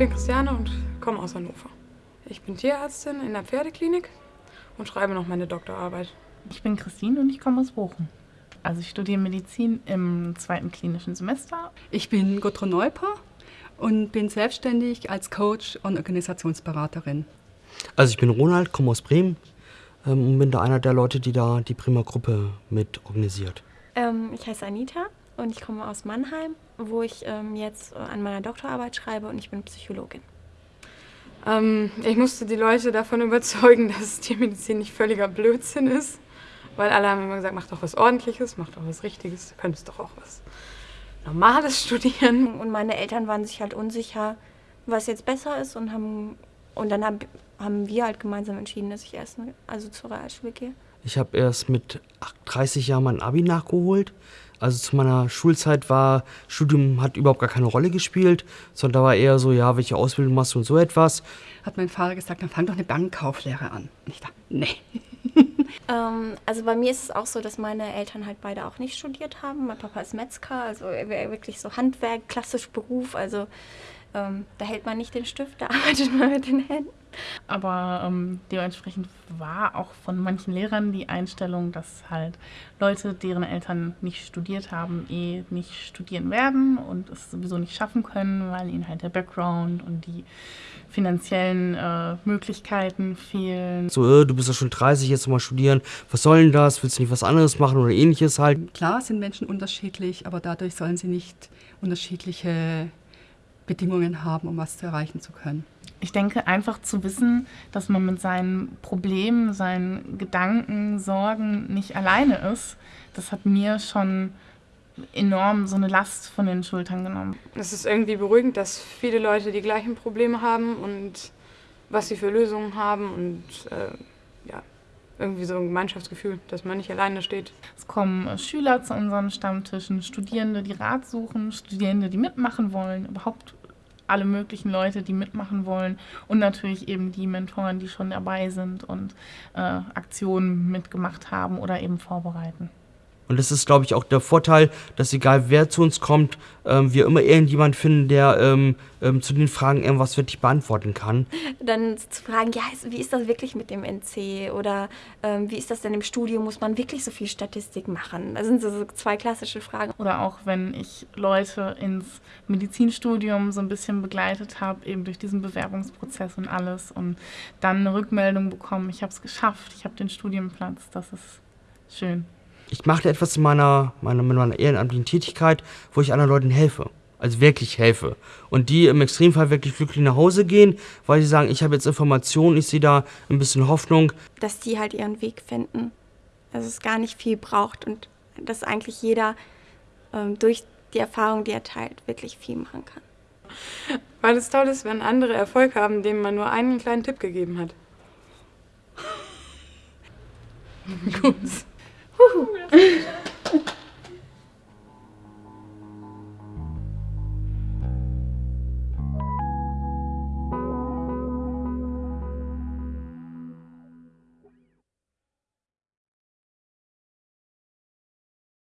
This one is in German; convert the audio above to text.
bin Christiane und komme aus Hannover. Ich bin Tierärztin in der Pferdeklinik und schreibe noch meine Doktorarbeit. Ich bin Christine und ich komme aus Bochum. Also ich studiere Medizin im zweiten klinischen Semester. Ich bin Gudrun Neuper und bin selbstständig als Coach und Organisationsberaterin. Also ich bin Ronald, komme aus Bremen ähm, und bin da einer der Leute, die da die Prima Gruppe mit organisiert. Ähm, ich heiße Anita und ich komme aus Mannheim, wo ich ähm, jetzt an meiner Doktorarbeit schreibe und ich bin Psychologin. Ähm, ich musste die Leute davon überzeugen, dass Tiermedizin nicht völliger Blödsinn ist. Weil alle haben immer gesagt, mach doch was Ordentliches, mach doch was Richtiges, du könntest doch auch was Normales studieren. Und meine Eltern waren sich halt unsicher, was jetzt besser ist und haben und dann hab, haben wir halt gemeinsam entschieden, dass ich erst also zur Realschule gehe. Ich habe erst mit 30 Jahren mein Abi nachgeholt. Also zu meiner Schulzeit war Studium hat überhaupt gar keine Rolle gespielt, sondern da war eher so, ja, welche Ausbildung machst du und so etwas. Hat mein Vater gesagt, dann fang doch eine Bankkauflehre an. Und ich dachte, nee. ähm, also bei mir ist es auch so, dass meine Eltern halt beide auch nicht studiert haben. Mein Papa ist Metzger, also wirklich so Handwerk, klassisch Beruf. Also ähm, da hält man nicht den Stift, da arbeitet man mit den Händen. Aber ähm, dementsprechend war auch von manchen Lehrern die Einstellung, dass halt Leute, deren Eltern nicht studiert haben, eh nicht studieren werden und es sowieso nicht schaffen können, weil ihnen halt der Background und die finanziellen äh, Möglichkeiten fehlen. So, äh, du bist ja schon 30, jetzt mal studieren. Was soll denn das? Willst du nicht was anderes machen oder ähnliches halt? Klar sind Menschen unterschiedlich, aber dadurch sollen sie nicht unterschiedliche Bedingungen haben, um was zu erreichen zu können. Ich denke, einfach zu wissen, dass man mit seinen Problemen, seinen Gedanken, Sorgen nicht alleine ist, das hat mir schon enorm so eine Last von den Schultern genommen. Es ist irgendwie beruhigend, dass viele Leute die gleichen Probleme haben und was sie für Lösungen haben und äh, ja, irgendwie so ein Gemeinschaftsgefühl, dass man nicht alleine steht. Es kommen Schüler zu unseren Stammtischen, Studierende, die Rat suchen, Studierende, die mitmachen wollen, überhaupt alle möglichen Leute, die mitmachen wollen und natürlich eben die Mentoren, die schon dabei sind und äh, Aktionen mitgemacht haben oder eben vorbereiten. Und das ist, glaube ich, auch der Vorteil, dass egal wer zu uns kommt, ähm, wir immer irgendjemand finden, der ähm, ähm, zu den Fragen irgendwas wirklich beantworten kann. Dann zu fragen, ja, wie ist das wirklich mit dem NC? Oder ähm, wie ist das denn im Studium? Muss man wirklich so viel Statistik machen? Das sind so zwei klassische Fragen. Oder auch, wenn ich Leute ins Medizinstudium so ein bisschen begleitet habe, eben durch diesen Bewerbungsprozess und alles und dann eine Rückmeldung bekommen, ich habe es geschafft, ich habe den Studienplatz, das ist schön ich mache etwas in meiner, meiner, mit meiner ehrenamtlichen Tätigkeit, wo ich anderen Leuten helfe. Also wirklich helfe. Und die im Extremfall wirklich glücklich nach Hause gehen, weil sie sagen, ich habe jetzt Informationen, ich sehe da ein bisschen Hoffnung. Dass die halt ihren Weg finden. Dass es gar nicht viel braucht und dass eigentlich jeder ähm, durch die Erfahrung, die er teilt, wirklich viel machen kann. Weil es toll ist, wenn andere Erfolg haben, denen man nur einen kleinen Tipp gegeben hat. Gut. 后